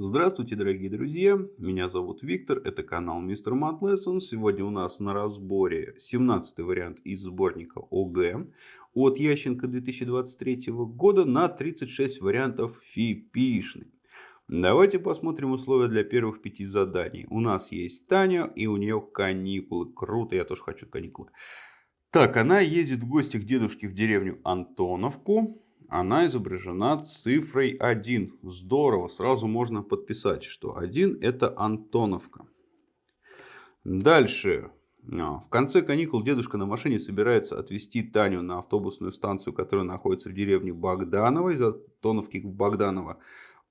Здравствуйте, дорогие друзья! Меня зовут Виктор, это канал Мистер Math Lesson. Сегодня у нас на разборе 17 вариант из сборника ОГЭ от Ященко 2023 года на 36 вариантов фипишный. Давайте посмотрим условия для первых пяти заданий. У нас есть Таня и у нее каникулы. Круто, я тоже хочу каникулы. Так, она ездит в гости к дедушке в деревню Антоновку она изображена цифрой 1. Здорово, сразу можно подписать, что 1 это Антоновка. Дальше. А, в конце каникул дедушка на машине собирается отвезти Таню на автобусную станцию, которая находится в деревне Богданово, из Антоновки в Богданово,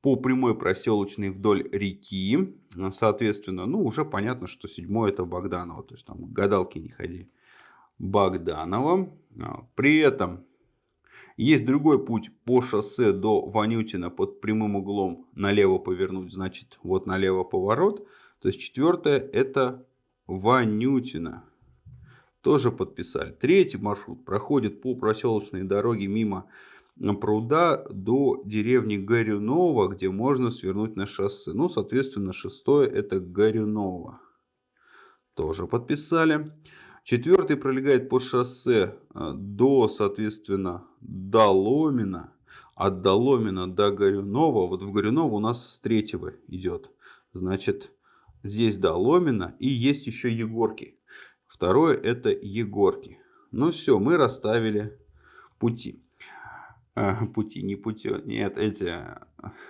по прямой проселочной вдоль реки. Соответственно, ну уже понятно, что седьмой это Богданово, то есть там гадалки не ходи. Богданово. А, при этом есть другой путь по шоссе до Ванютина под прямым углом налево повернуть, значит вот налево поворот. То есть четвертое это Ванютина. Тоже подписали. Третий маршрут проходит по проселочной дороге мимо пруда до деревни Горюнова, где можно свернуть на шоссе. Ну, соответственно, шестое это Горюнова. Тоже подписали. Четвертый пролегает по шоссе э, до, соответственно, Доломина. От Доломина до Горюнова. Вот в Горюново у нас с третьего идет. Значит, здесь Доломина и есть еще Егорки. Второе это Егорки. Ну все, мы расставили пути. Э, пути, не пути, нет, эти,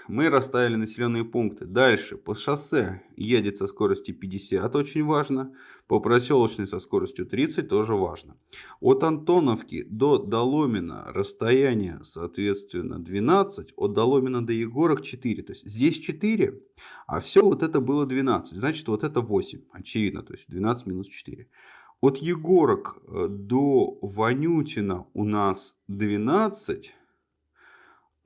мы расставили населенные пункты. Дальше, по шоссе едет со скоростью 50, очень важно. По проселочной со скоростью 30, тоже важно. От Антоновки до Доломина расстояние, соответственно, 12. От Доломина до Егорок 4. То есть, здесь 4, а все вот это было 12. Значит, вот это 8, очевидно. То есть, 12 минус 4. От Егорок э, до Ванютина у нас 12.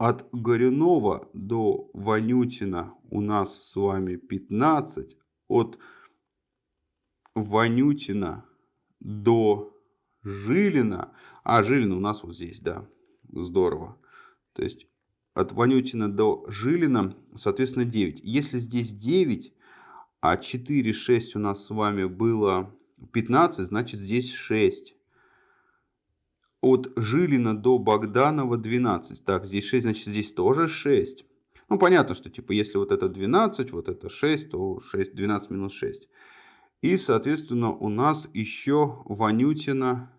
От Горюнова до Ванютина у нас с вами 15. От Ванютина до Жилина. А, Жилина у нас вот здесь, да. Здорово. То есть от Ванютина до Жилина, соответственно, 9. Если здесь 9, а 4, 6 у нас с вами было 15, значит здесь 6 от Жилина до Богданова 12. Так, здесь 6, значит здесь тоже 6. Ну, понятно, что типа если вот это 12, вот это 6, то 6, 12 минус 6. И, соответственно, у нас еще Ванютина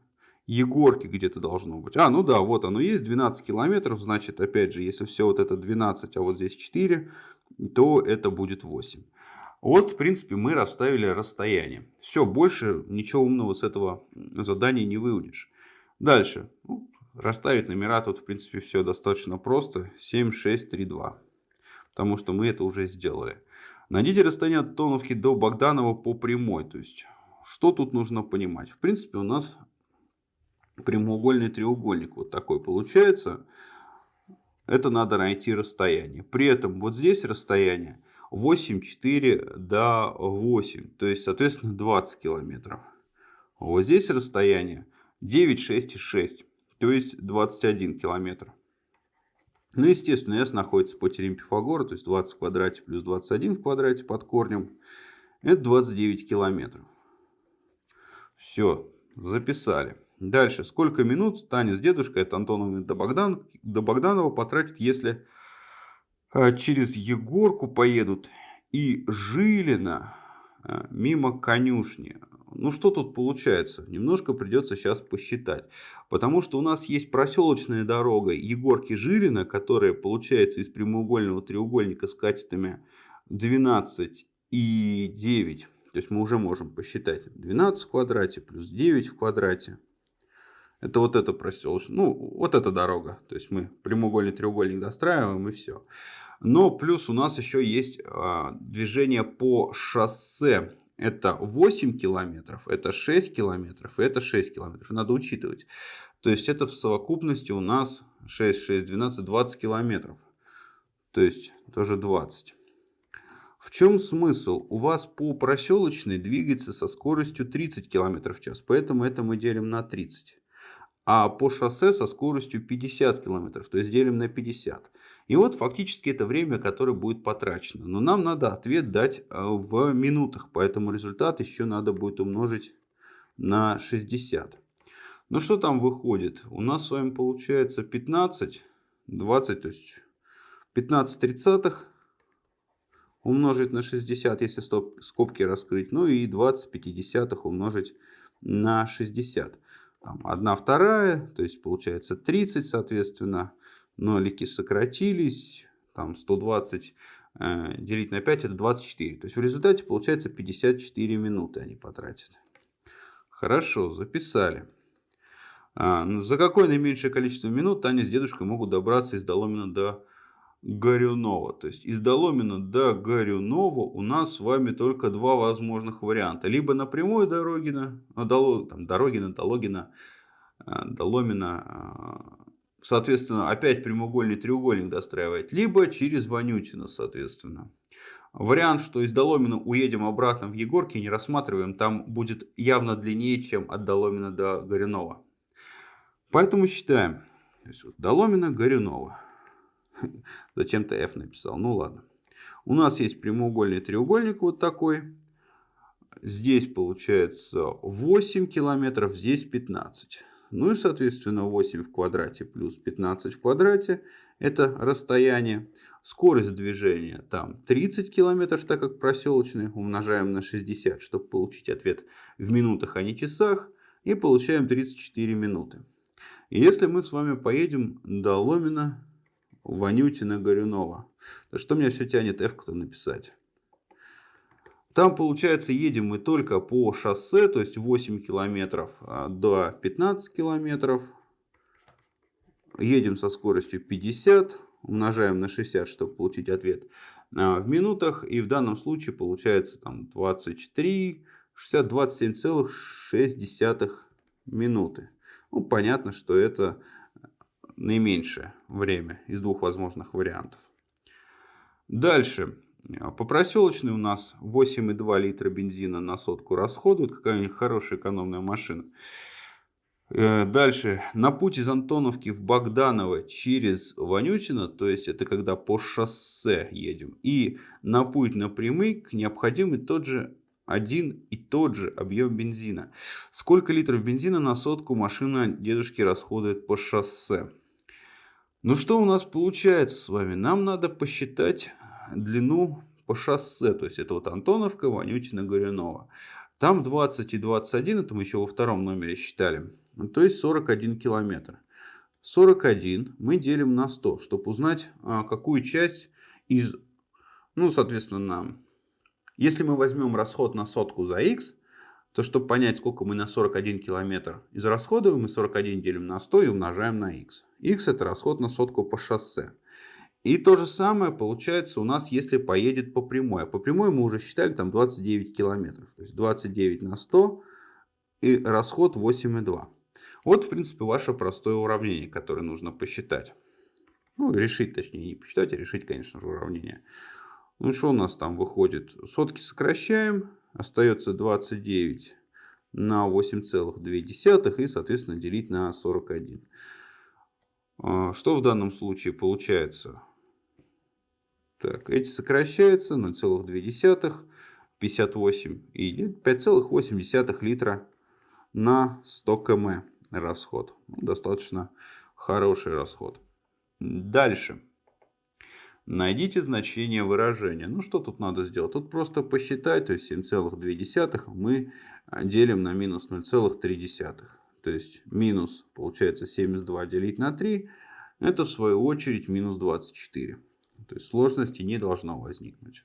Егорки где-то должно быть. А, ну да, вот оно есть, 12 километров. Значит, опять же, если все вот это 12, а вот здесь 4, то это будет 8. Вот, в принципе, мы расставили расстояние. Все, больше ничего умного с этого задания не выудишь. Дальше. Ну, расставить номера тут, в принципе, все достаточно просто. 7, 6, 3, 2. Потому что мы это уже сделали. Найдите расстояние от Тоновки до Богданова по прямой. То есть, что тут нужно понимать? В принципе, у нас прямоугольный треугольник вот такой получается. Это надо найти расстояние. При этом вот здесь расстояние 8, 4 до 8. То есть, соответственно, 20 километров. Вот здесь расстояние 9, 6 и 6, то есть 21 километр. Ну, естественно, S находится по теореме Пифагора, то есть 20 в квадрате плюс 21 в квадрате под корнем. Это 29 километров. Все, записали. Дальше. Сколько минут Таня с дедушкой от Антонова до, Богдан, до Богданова потратит, если э, через Егорку поедут и Жилина э, мимо конюшни. Ну что тут получается? Немножко придется сейчас посчитать. Потому что у нас есть проселочная дорога Егорки-Жилина, которая получается из прямоугольного треугольника с катетами 12 и 9. То есть мы уже можем посчитать 12 в квадрате плюс 9 в квадрате. Это вот эта проселочная, ну вот эта дорога. То есть мы прямоугольный треугольник достраиваем и все. Но плюс у нас еще есть а, движение по шоссе это 8 километров, это 6 километров, это 6 километров. Надо учитывать. То есть это в совокупности у нас 6, 6, 12, 20 километров. То есть тоже 20. В чем смысл? У вас по проселочной двигается со скоростью 30 км в час, поэтому это мы делим на 30. А по шоссе со скоростью 50 км, то есть делим на 50. И вот фактически это время, которое будет потрачено. Но нам надо ответ дать э, в минутах, поэтому результат еще надо будет умножить на 60. Ну что там выходит? У нас с вами получается 15, 20, то есть 15 тридцатых умножить на 60, если скобки раскрыть. Ну и 20 пятидесятых умножить на 60. Там 1 вторая, то есть получается 30, соответственно. Нолики сократились. Там 120 э, делить на 5 это 24. То есть в результате получается 54 минуты они потратят. Хорошо, записали. А, за какое наименьшее количество минут Таня с дедушкой могут добраться из Доломина до Горюнова. То есть из Доломина до Горюнова у нас с вами только два возможных варианта. Либо на прямой дороге, на, Дало, там, Дорогина, Дологина, э, Доломина, э, соответственно, опять прямоугольный треугольник достраивать. Либо через Ванютина, соответственно. Вариант, что из Доломина уедем обратно в Егорки, не рассматриваем. Там будет явно длиннее, чем от Доломина до Горюнова. Поэтому считаем. Доломина, Горюнова. Зачем-то F написал. Ну ладно. У нас есть прямоугольный треугольник вот такой. Здесь получается 8 километров, здесь 15. Ну и соответственно 8 в квадрате плюс 15 в квадрате. Это расстояние. Скорость движения там 30 километров, так как проселочный. Умножаем на 60, чтобы получить ответ в минутах, а не часах. И получаем 34 минуты. И если мы с вами поедем до Ломина Ванютина, Горюнова. Да что меня все тянет F-то написать? Там, получается, едем мы только по шоссе, то есть 8 километров а, до 15 километров. Едем со скоростью 50, умножаем на 60, чтобы получить ответ а, в минутах. И в данном случае получается там 23, 60, 27,6 минуты. Ну, понятно, что это наименьшее время из двух возможных вариантов. Дальше. По проселочной у нас 8,2 литра бензина на сотку расходует. Какая-нибудь хорошая экономная машина. Э, дальше. На путь из Антоновки в Богданово через Ванютино, то есть это когда по шоссе едем, и на путь напрямик необходимый тот же один и тот же объем бензина. Сколько литров бензина на сотку машина дедушки расходует по шоссе? Ну что у нас получается с вами? Нам надо посчитать длину по шоссе. То есть это вот Антоновка, Ванютина, Горюнова. Там 20 и 21, это мы еще во втором номере считали. То есть 41 километр. 41 мы делим на 100, чтобы узнать, а, какую часть из, ну, соответственно. Если мы возьмем расход на сотку за x, то чтобы понять, сколько мы на 41 километр израсходуем, мы 41 делим на 100 и умножаем на x. x это расход на сотку по шоссе. И то же самое получается у нас, если поедет по прямой. А по прямой мы уже считали там 29 километров. То есть 29 на 100 и расход 8,2. Вот в принципе ваше простое уравнение, которое нужно посчитать. Ну, решить, точнее, не посчитать, а решить, конечно же, уравнение. Ну, что у нас там выходит? Сотки сокращаем остается 29 на 8,2 и, соответственно, делить на 41. А, что в данном случае получается? Так, эти сокращаются 0,2, 58 и 5,8 литра на 100 км расход. Ну, достаточно хороший расход. Дальше. Найдите значение выражения. Ну, что тут надо сделать? Тут просто посчитать, то есть 7,2 мы делим на минус 0,3. То есть минус, получается, 72 делить на 3, это в свою очередь минус 24. То есть сложности не должно возникнуть.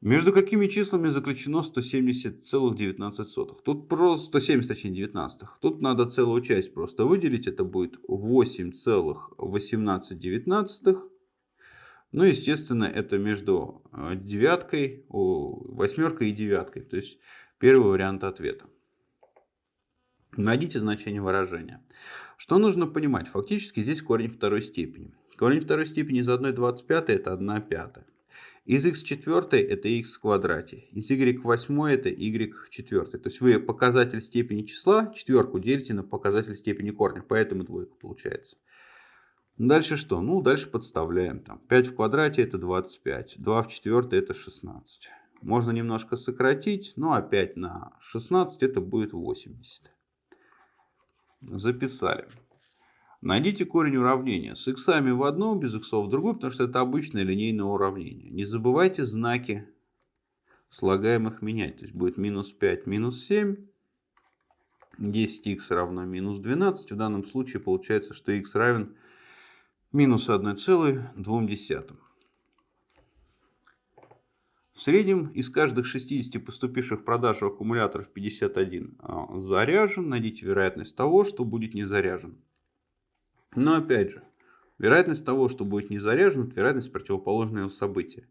Между какими числами заключено 170,19? Тут просто 170, точнее 19. Тут надо целую часть просто выделить. Это будет 8,18 ну, естественно, это между э, девяткой, восьмеркой и девяткой. То есть первый вариант ответа. Найдите значение выражения. Что нужно понимать? Фактически здесь корень второй степени. Корень второй степени из 1,25 это 1 пятая. Из x четвертой это x в квадрате. Из y восьмой это y в четвертой. То есть вы показатель степени числа, четверку делите на показатель степени корня. Поэтому двойка получается. Дальше что? Ну, дальше подставляем. Там 5 в квадрате это 25, 2 в четвертой это 16. Можно немножко сократить, а 5 на 16 это будет 80. Записали. Найдите корень уравнения с x в одном, без x в другом, потому что это обычное линейное уравнение. Не забывайте знаки слагаемых менять. То есть будет минус 5, минус 7. 10х равно минус 12. В данном случае получается, что x равен минус 1,2. В среднем из каждых 60 поступивших продаж аккумуляторов 51 а, заряжен. Найдите вероятность того, что будет не заряжен. Но опять же, вероятность того, что будет не заряжен, это вероятность противоположного события.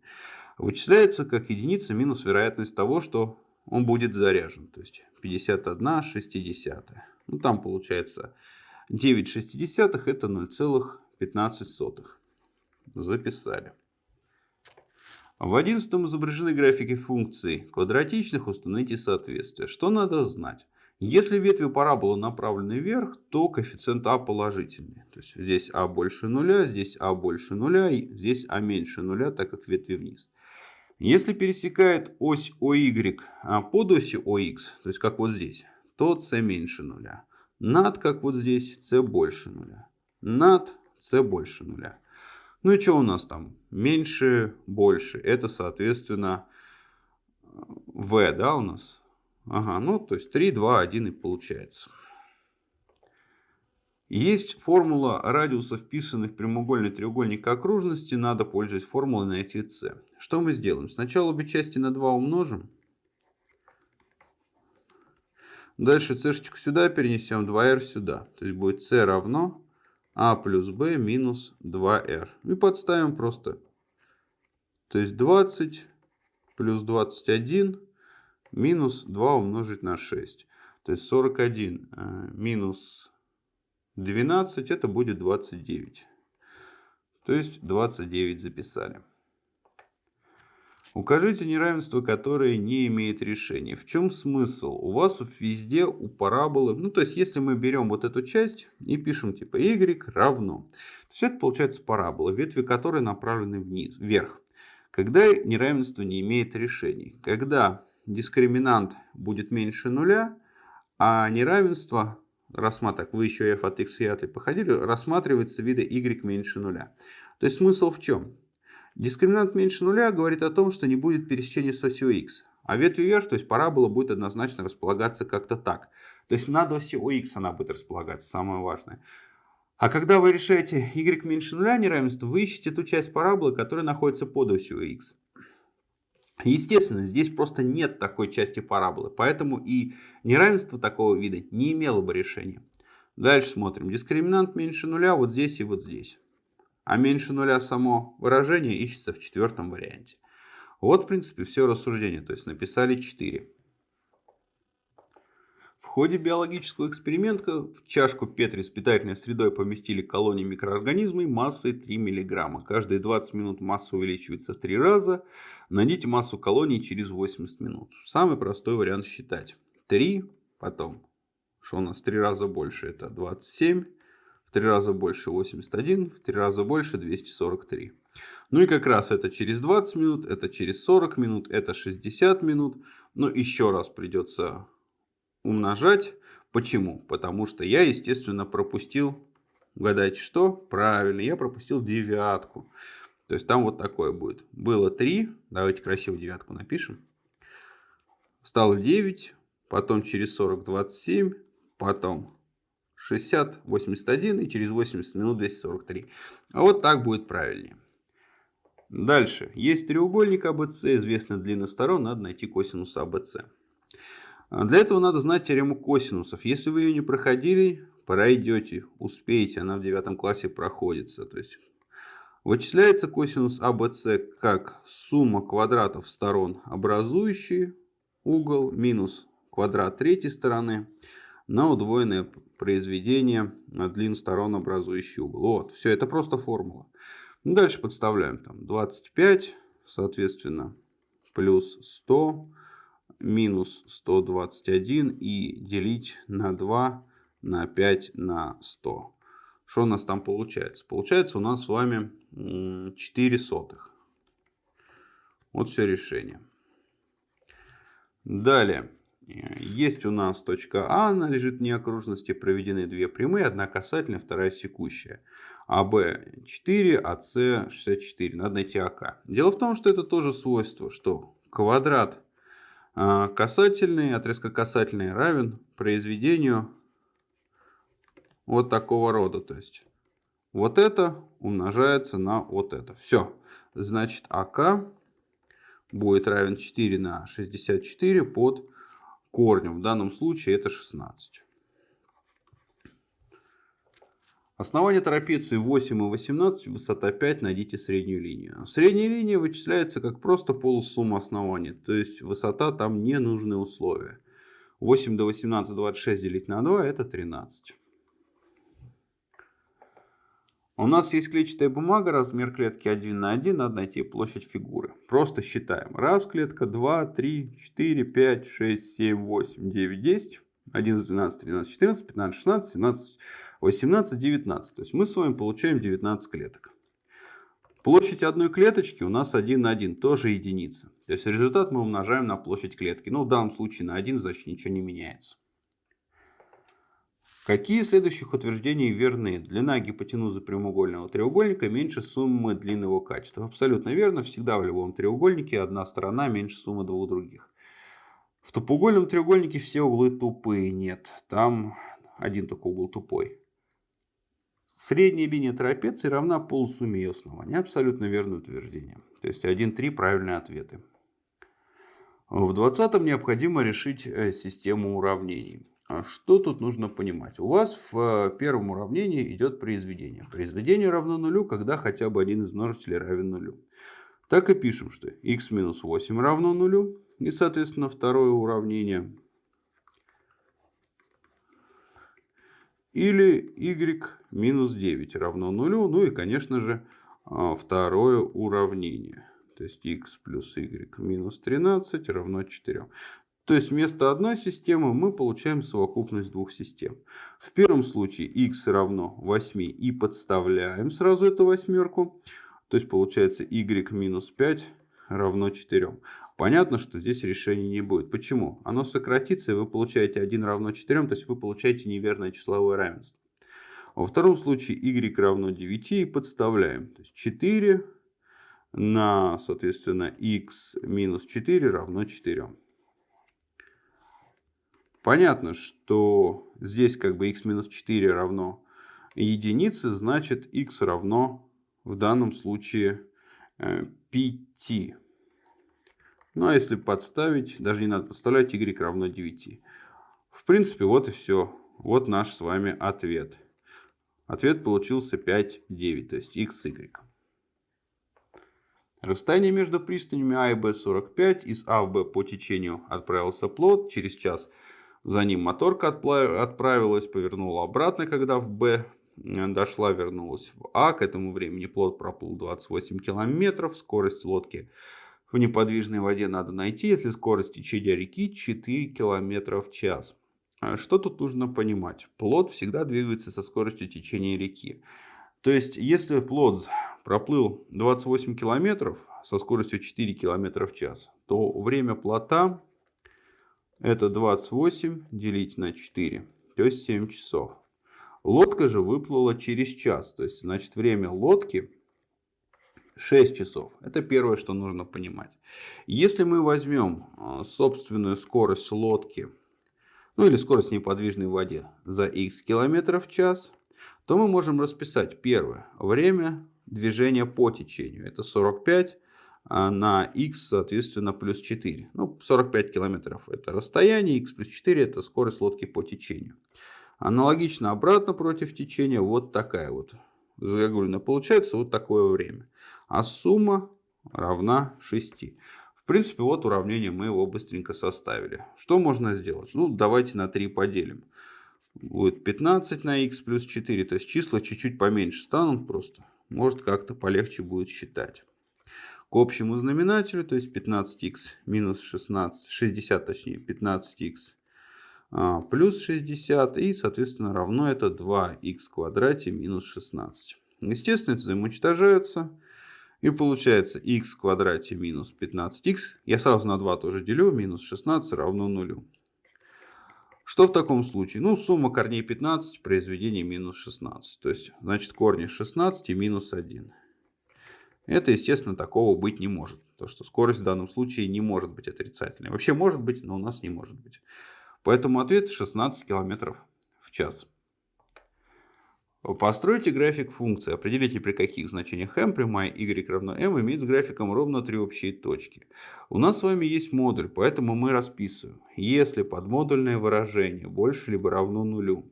Вычисляется как единица минус вероятность того, что он будет заряжен. То есть 51 60. Ну, там получается 9 шестидесятых это 0,15. Записали. В одиннадцатом изображены графики функций квадратичных, установите соответствие. Что надо знать? Если ветви параболы направлены вверх, то коэффициент а положительный. То есть здесь а больше нуля, здесь а больше нуля, здесь а меньше нуля, так как ветви вниз. Если пересекает ось OY а под осью OX, то есть как вот здесь, то c меньше нуля. Над, как вот здесь, c больше нуля. Над, c больше нуля. Ну и что у нас там? Меньше, больше. Это, соответственно, v, да, у нас? Ага, ну то есть 3, 2, 1 и получается. Есть формула радиуса вписанных в прямоугольный треугольник окружности. Надо, пользоваться формулой, найти c. Что мы сделаем? Сначала обе части на 2 умножим. Дальше c сюда перенесем, 2r сюда. То есть будет c равно а плюс b минус 2r. И подставим просто. То есть 20 плюс 21 минус 2 умножить на 6. То есть 41 э, минус 12 это будет 29. То есть 29 записали. Укажите неравенство, которое не имеет решения. В чем смысл? У вас везде у параболы, ну то есть если мы берем вот эту часть и пишем типа y равно, то все это получается парабола, ветви которой направлены вниз, вверх. Когда неравенство не имеет решений? Когда дискриминант будет меньше нуля, а неравенство, рассматривать, вы еще f от x вряд ли походили, рассматривается вида y меньше нуля. То есть смысл в чем? Дискриминант меньше нуля говорит о том, что не будет пересечения с осью x. А ветви вверх, то есть парабола будет однозначно располагаться как-то так. То есть над осью x она будет располагаться, самое важное. А когда вы решаете y меньше нуля неравенство, вы ищете ту часть параболы, которая находится под осью x. Естественно, здесь просто нет такой части параболы, поэтому и неравенство такого вида не имело бы решения. Дальше смотрим. Дискриминант меньше нуля вот здесь и вот здесь а меньше нуля само выражение ищется в четвертом варианте. Вот, в принципе, все рассуждение. То есть написали 4. В ходе биологического эксперимента в чашку Петри с питательной средой поместили колонии микроорганизмов массой 3 мг. Каждые 20 минут масса увеличивается в 3 раза. Найдите массу колоний через 80 минут. Самый простой вариант считать. 3, потом, что у нас 3 раза больше, это 27 три раза больше 81, в три раза больше 243. Ну и как раз это через 20 минут, это через 40 минут, это 60 минут. Но еще раз придется умножать. Почему? Потому что я, естественно, пропустил, угадайте что? Правильно, я пропустил девятку. То есть там вот такое будет. Было 3, давайте красиво девятку напишем. Стало 9, потом через 40 27, потом 60, 81 и через 80 минут 243. А вот так будет правильнее. Дальше. Есть треугольник АБЦ, известная длина сторон, надо найти косинус АБЦ. Для этого надо знать теорему косинусов. Если вы ее не проходили, пройдете, успеете, она в девятом классе проходится. То есть вычисляется косинус АБЦ как сумма квадратов сторон, образующие угол, минус квадрат третьей стороны на удвоенное произведение длин сторон, образующий угол. Вот, все, это просто формула. Дальше подставляем там 25, соответственно, плюс 100, минус 121 и делить на 2 на 5 на 100. Что у нас там получается? Получается у нас с вами 4 сотых. Вот все решение. Далее. Есть у нас точка А, она лежит вне окружности, проведены две прямые, одна касательная, вторая секущая. АБ 4, АС 64. Надо найти АК. Дело в том, что это тоже свойство, что квадрат касательный, отрезка касательный равен произведению вот такого рода. То есть вот это умножается на вот это. Все. Значит, АК будет равен 4 на 64 под корнем. В данном случае это 16. Основание трапеции 8 и 18, высота 5, найдите среднюю линию. Средняя линия вычисляется как просто полусумма оснований, то есть высота там не нужны условия. 8 до 18, 26 делить на 2 это 13. У нас есть клетчатая бумага, размер клетки 1 на 1, надо найти площадь фигуры. Просто считаем. Раз клетка, 2, 3, 4, 5, 6, 7, 8, 9, 10, 11, 12, 13, 14, 15, 16, 17, 18, 19. То есть мы с вами получаем 19 клеток. Площадь одной клеточки у нас 1 на 1, тоже единица. То есть результат мы умножаем на площадь клетки. Ну, в данном случае на 1, значит ничего не меняется. Какие следующих утверждений верны? Длина гипотенузы прямоугольного треугольника меньше суммы длин его качества. Абсолютно верно. Всегда в любом треугольнике одна сторона меньше суммы двух других. В тупоугольном треугольнике все углы тупые. Нет, там один только угол тупой. Средняя линия трапеции равна полусумме ее основания. Абсолютно верное утверждение. То есть 1-3 правильные ответы. В 20 необходимо решить э, систему уравнений. А что тут нужно понимать? У вас в э, первом уравнении идет произведение. Произведение равно нулю, когда хотя бы один из множителей равен нулю. Так и пишем, что x минус 8 равно нулю. И, соответственно, второе уравнение. Или y минус 9 равно нулю. Ну и, конечно же, а, второе уравнение. То есть x плюс y минус 13 равно 4. То есть вместо одной системы мы получаем совокупность двух систем. В первом случае x равно 8 и подставляем сразу эту восьмерку. То есть получается y минус 5 равно 4. Понятно, что здесь решения не будет. Почему? Оно сократится, и вы получаете 1 равно 4, то есть вы получаете неверное числовое равенство. Во втором случае y равно 9 и подставляем. То есть 4 на, соответственно, x минус 4 равно 4. Понятно, что здесь как бы x минус 4 равно единице, значит x равно в данном случае 5. Э, ну а если подставить, даже не надо подставлять, y равно 9. В принципе, вот и все. Вот наш с вами ответ. Ответ получился 5, 9, то есть x, y. Расстояние между пристанями А и Б 45. Из А в Б по течению отправился плод. Через час за ним моторка отправилась, повернула обратно, когда в Б дошла, вернулась в А. К этому времени плод проплыл 28 километров. Скорость лодки в неподвижной воде надо найти, если скорость течения реки 4 километра в час. А что тут нужно понимать? Плод всегда двигается со скоростью течения реки. То есть, если плод проплыл 28 километров со скоростью 4 километра в час, то время плота это 28 делить на 4, то есть 7 часов. Лодка же выплыла через час, то есть значит время лодки 6 часов. Это первое, что нужно понимать. Если мы возьмем а, собственную скорость лодки, ну или скорость неподвижной в воде за x километров в час, то мы можем расписать первое время движения по течению. Это 45 а на x, соответственно, плюс 4. Ну, 45 километров это расстояние, x плюс 4 это скорость лодки по течению. Аналогично обратно против течения вот такая вот загогулина получается вот такое время. А сумма равна 6. В принципе, вот уравнение мы его быстренько составили. Что можно сделать? Ну, давайте на 3 поделим. Будет 15 на x плюс 4, то есть числа чуть-чуть поменьше станут просто. Может как-то полегче будет считать к общему знаменателю, то есть 15х минус 16, 60 точнее, 15х а, плюс 60 и, соответственно, равно это 2х в квадрате минус 16. Естественно, это взаимоуничтожаются. И получается х в квадрате минус 15х. Я сразу на 2 тоже делю. Минус 16 равно 0. Что в таком случае? Ну, сумма корней 15, произведение минус 16. То есть, значит, корни 16 и минус 1. Это, естественно, такого быть не может. То, что скорость в данном случае не может быть отрицательной. Вообще может быть, но у нас не может быть. Поэтому ответ 16 км в час. Постройте график функции. Определите, при каких значениях m прямая y равно m имеет с графиком ровно три общие точки. У нас с вами есть модуль, поэтому мы расписываем. Если подмодульное выражение больше либо равно нулю,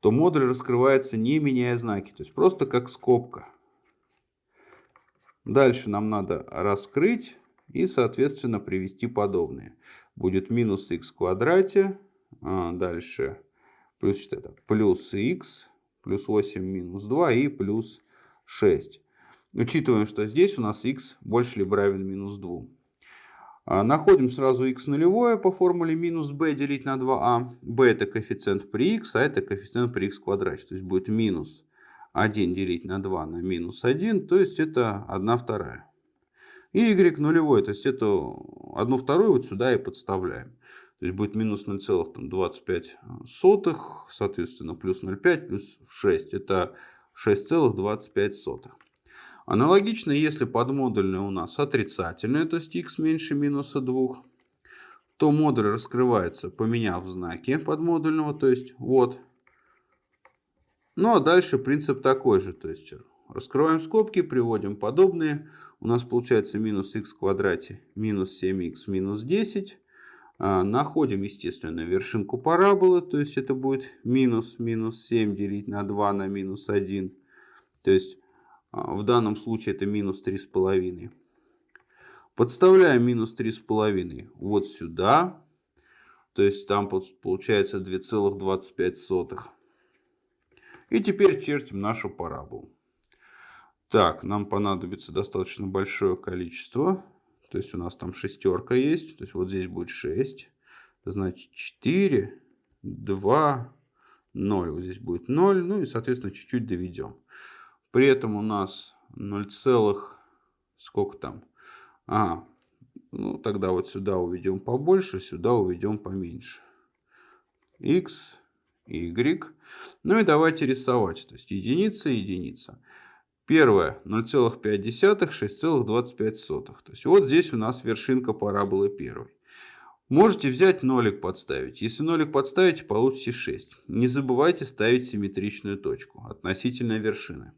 то модуль раскрывается не меняя знаки, то есть просто как скобка. Дальше нам надо раскрыть и, соответственно, привести подобные. Будет минус х в квадрате, а дальше плюс, это, плюс х, плюс 8 минус 2 и плюс 6. Учитываем, что здесь у нас х больше либо равен минус 2. А, находим сразу х нулевое по формуле минус b делить на 2а. b это коэффициент при х, а это коэффициент при в квадрате. То есть будет минус 1 делить на 2 на минус 1, то есть это 1 вторая. И y нулевой, то есть это 1 вторую вот сюда и подставляем. То есть будет минус 0,25, соответственно, плюс 0,5 плюс 6. Это 6,25. Аналогично, если подмодульное у нас отрицательное, то есть x меньше минуса 2, то модуль раскрывается, поменяв знаки подмодульного, то есть вот ну а дальше принцип такой же. То есть раскрываем скобки, приводим подобные. У нас получается минус х в квадрате минус 7х минус 10. А, находим, естественно, вершинку параболы. То есть это будет минус минус 7 делить на 2 на минус 1. То есть а, в данном случае это минус 3,5. Подставляем минус 3,5 вот сюда. То есть там получается 2,25. И теперь чертим нашу параболу. Так, нам понадобится достаточно большое количество. То есть у нас там шестерка есть. То есть вот здесь будет 6. Значит 4, 2, 0. Вот здесь будет 0. Ну и, соответственно, чуть-чуть доведем. При этом у нас 0, сколько там? А, ну тогда вот сюда уведем побольше, сюда уведем поменьше. x y. Ну и давайте рисовать. То есть единица, единица. Первое 0,5, 6,25. То есть вот здесь у нас вершинка параболы первой. Можете взять нолик подставить. Если нолик подставите, получите 6. Не забывайте ставить симметричную точку относительно вершины.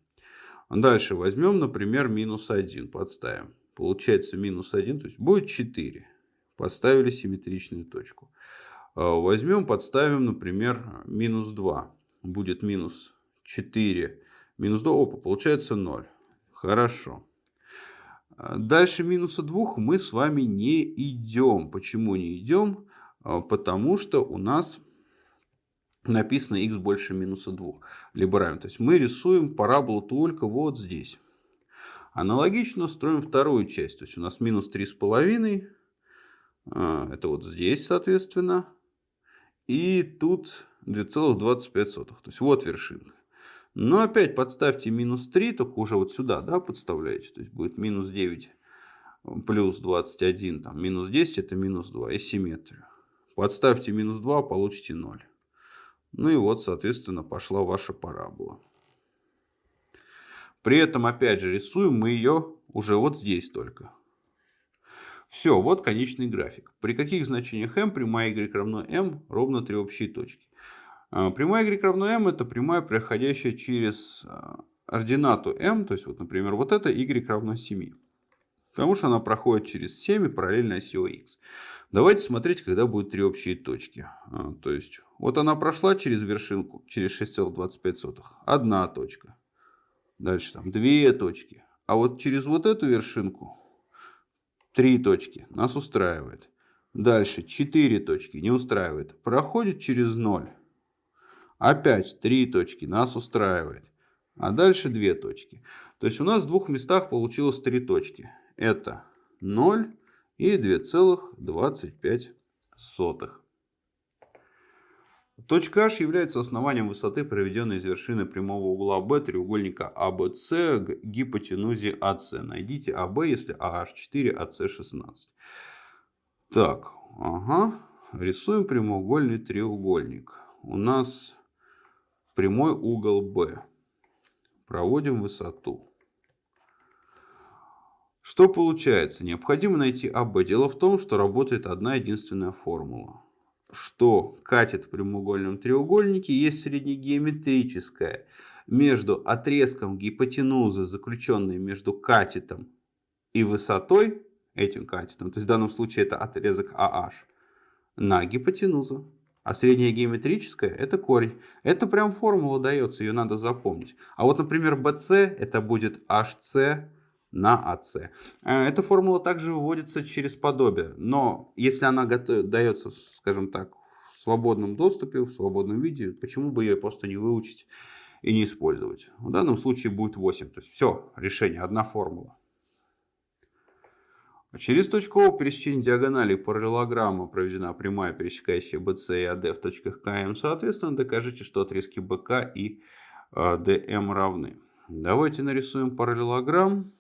Дальше возьмем, например, минус 1 подставим. Получается минус 1, то есть будет 4. Подставили симметричную точку. А, возьмем, подставим, например, минус 2. Будет минус 4. Минус 2, опа, получается 0. Хорошо. А, дальше минуса 2 мы с вами не идем. Почему не идем? А, потому что у нас написано x больше минуса 2. Либо равен. То есть мы рисуем параболу только вот здесь. Аналогично строим вторую часть. То есть у нас минус 3,5. Это вот здесь, соответственно. И тут 2,25. То есть вот вершинка. Но опять подставьте минус 3, только уже вот сюда да, подставляете. То есть будет минус 9 плюс 21, там, минус 10 это минус 2 и симметрию. Подставьте минус 2, получите 0. Ну и вот, соответственно, пошла ваша парабола. При этом, опять же, рисуем мы ее уже вот здесь только. Все, вот конечный график. При каких значениях m прямая y равно m ровно три общие точки. А, прямая y равно m это прямая, проходящая через а, ординату m, то есть вот, например, вот это y равно 7. Потому что она проходит через 7 и параллельно оси x. Давайте смотреть, когда будут три общие точки. А, то есть вот она прошла через вершинку, через 6,25. Одна точка. Дальше там две точки. А вот через вот эту вершинку Три точки нас устраивает. Дальше четыре точки не устраивает. Проходит через ноль. Опять три точки нас устраивает. А дальше две точки. То есть у нас в двух местах получилось три точки. Это 0 и 2,25. Точка H является основанием высоты, проведенной из вершины прямого угла B треугольника ABC к гипотенузе AC. Найдите AB, если AH4, AC 16. Так, ага. Рисуем прямоугольный треугольник. У нас прямой угол B. Проводим высоту. Что получается? Необходимо найти АБ. Дело в том, что работает одна единственная формула что катет в прямоугольном треугольнике есть среднегеометрическая между отрезком гипотенузы, заключенной между катетом и высотой, этим катетом, то есть в данном случае это отрезок AH, на гипотенузу. А средняя геометрическая это корень. Это прям формула дается, ее надо запомнить. А вот, например, BC это будет HC на АС. Эта формула также выводится через подобие, но если она дается, скажем так, в свободном доступе, в свободном виде, почему бы ее просто не выучить и не использовать? В данном случае будет 8. То есть все, решение, одна формула. Через точку О пересечения диагонали параллелограмма проведена прямая, пересекающая BC и AD в точках КМ. Соответственно, докажите, что отрезки БК и ДМ равны. Давайте нарисуем параллелограмм.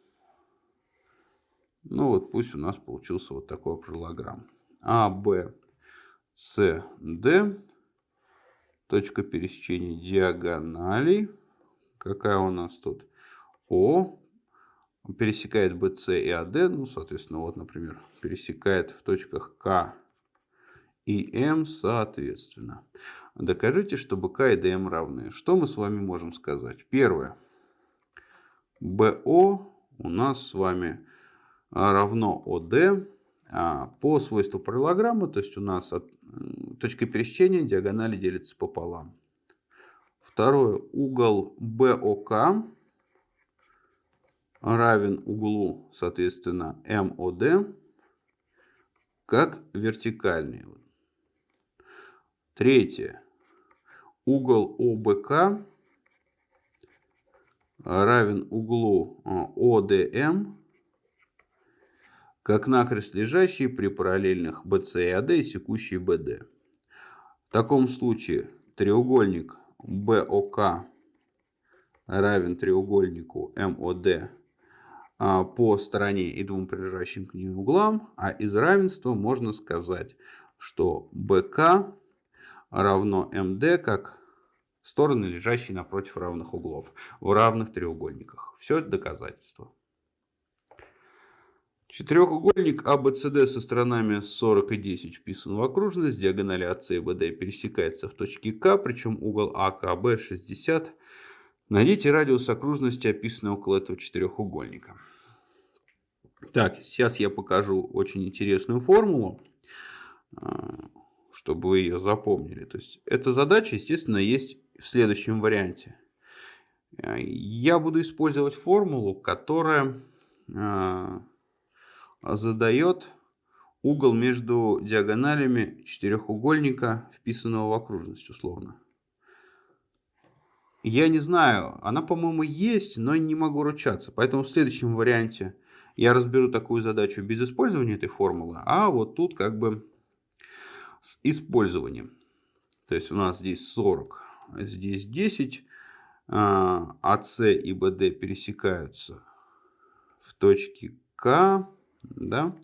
Ну вот пусть у нас получился вот такой параллограмм. А, Б, С, Д. Точка пересечения диагоналей. Какая у нас тут? О. Пересекает BC и AD. Ну, соответственно, вот, например, пересекает в точках К и М соответственно. Докажите, что БК и ДМ равны. Что мы с вами можем сказать? Первое. БО у нас с вами а, равно ОД а, по свойству параллограммы, то есть у нас от, точка пересечения диагонали делится пополам. Второе, угол БОК равен углу, соответственно, МОД как вертикальный. Третье, угол ОБК равен углу ОДМ как накрест лежащий при параллельных BC и AD и секущий BD. В таком случае треугольник BOK равен треугольнику а, по стороне и двум прилежащим к ним углам, а из равенства можно сказать, что BK равно MD как стороны, лежащие напротив равных углов в равных треугольниках. Все это доказательство. Четырехугольник ABCD со сторонами 40 и 10 вписан в окружность. Диагонали АС и БД пересекается в точке К, причем угол АКБ 60. Найдите радиус окружности, описанный около этого четырехугольника. Так, сейчас я покажу очень интересную формулу, а, чтобы вы ее запомнили. То есть, эта задача, естественно, есть в следующем варианте. Я буду использовать формулу, которая а, задает угол между диагоналями четырехугольника, вписанного в окружность условно. Я не знаю, она, по-моему, есть, но не могу ручаться. Поэтому в следующем варианте я разберу такую задачу без использования этой формулы, а вот тут как бы с использованием. То есть у нас здесь 40, здесь 10, АС и БД пересекаются в точке К да?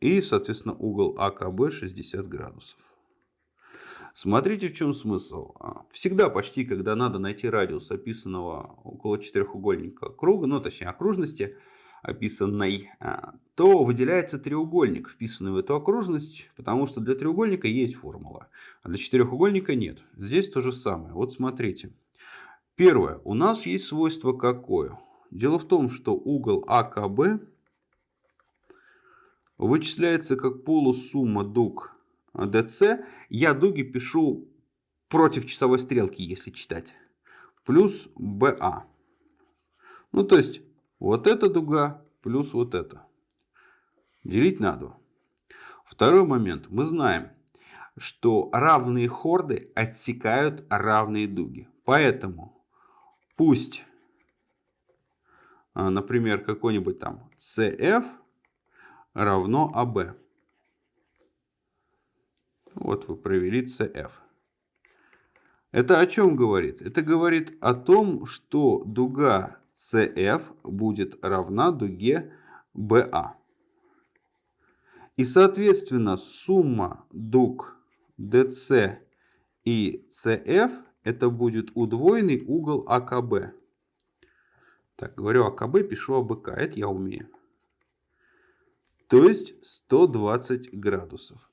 И, соответственно, угол АКБ 60 градусов. Смотрите, в чем смысл. А, всегда почти, когда надо найти радиус описанного около четырехугольника круга, ну, точнее, окружности, описанной, а, то выделяется треугольник, вписанный в эту окружность, потому что для треугольника есть формула, а для четырехугольника нет. Здесь то же самое. Вот смотрите. Первое. У нас есть свойство какое? Дело в том, что угол АКБ вычисляется как полусумма дуг ДЦ. Я дуги пишу против часовой стрелки, если читать. Плюс БА. Ну, то есть, вот эта дуга плюс вот это. Делить на 2. Второй момент. Мы знаем, что равные хорды отсекают равные дуги. Поэтому пусть а, например, какой-нибудь там CF равно AB. Вот вы провели CF. Это о чем говорит? Это говорит о том, что дуга CF будет равна дуге BA. И, соответственно, сумма дуг DC и CF это будет удвоенный угол АКБ. Так, говорю АКБ, пишу АБК. Это я умею. То есть 120 градусов.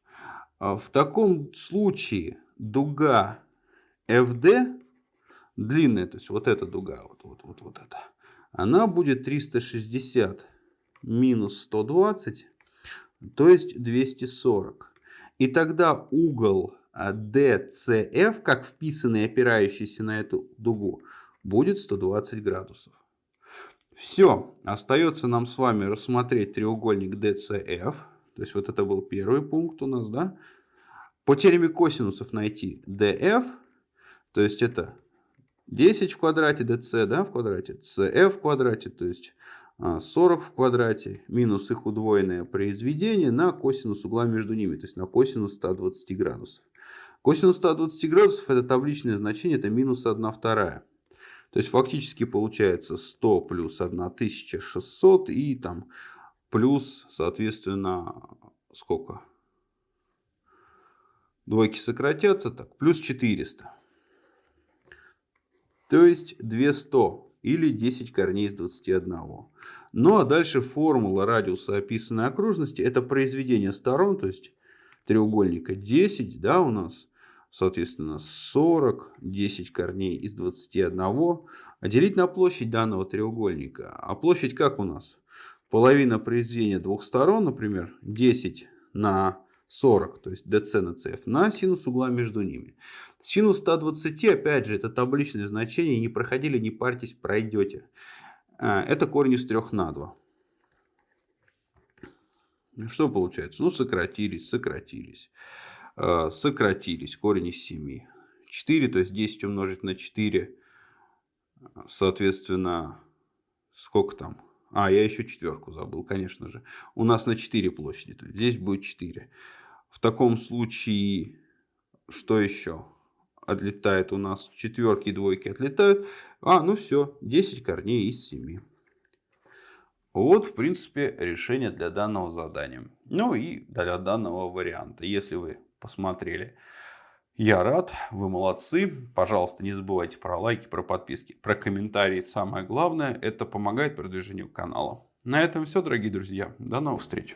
А в таком случае дуга FD, длинная, то есть вот эта дуга, вот, вот, вот, вот эта, она будет 360 минус 120, то есть 240. И тогда угол DCF, как вписанный, опирающийся на эту дугу, будет 120 градусов. Все, остается нам с вами рассмотреть треугольник DCF. То есть вот это был первый пункт у нас, да? По теореме косинусов найти DF, то есть это 10 в квадрате DC, да, в квадрате, CF в квадрате, то есть 40 а, в квадрате, минус их удвоенное произведение на косинус угла между ними, то есть на косинус 120 градусов. Косинус 120 градусов это табличное значение, это минус 1 вторая. То есть фактически получается 100 плюс 1600 и там плюс, соответственно, сколько? Двойки сократятся, так, плюс 400. То есть 200 или 10 корней из 21. Ну а дальше формула радиуса описанной окружности. Это произведение сторон, то есть треугольника 10, да, у нас соответственно, 40, 10 корней из 21, а делить на площадь данного треугольника. А площадь как у нас? Половина произведения двух сторон, например, 10 на 40, то есть DC на CF, на синус угла между ними. Синус 120, опять же, это табличное значение, не проходили, не парьтесь, пройдете. А, это корень из 3 на 2. Что получается? Ну, сократились, сократились. Э, сократились. Корень из 7. 4, то есть 10 умножить на 4. Соответственно, сколько там? А, я еще четверку забыл, конечно же. У нас на 4 площади. То есть здесь будет 4. В таком случае, что еще? Отлетает у нас четверки и двойки отлетают. А, ну все, 10 корней из 7. Вот, в принципе, решение для данного задания. Ну и для данного варианта. Если вы посмотрели. Я рад, вы молодцы. Пожалуйста, не забывайте про лайки, про подписки, про комментарии. Самое главное, это помогает продвижению канала. На этом все, дорогие друзья. До новых встреч.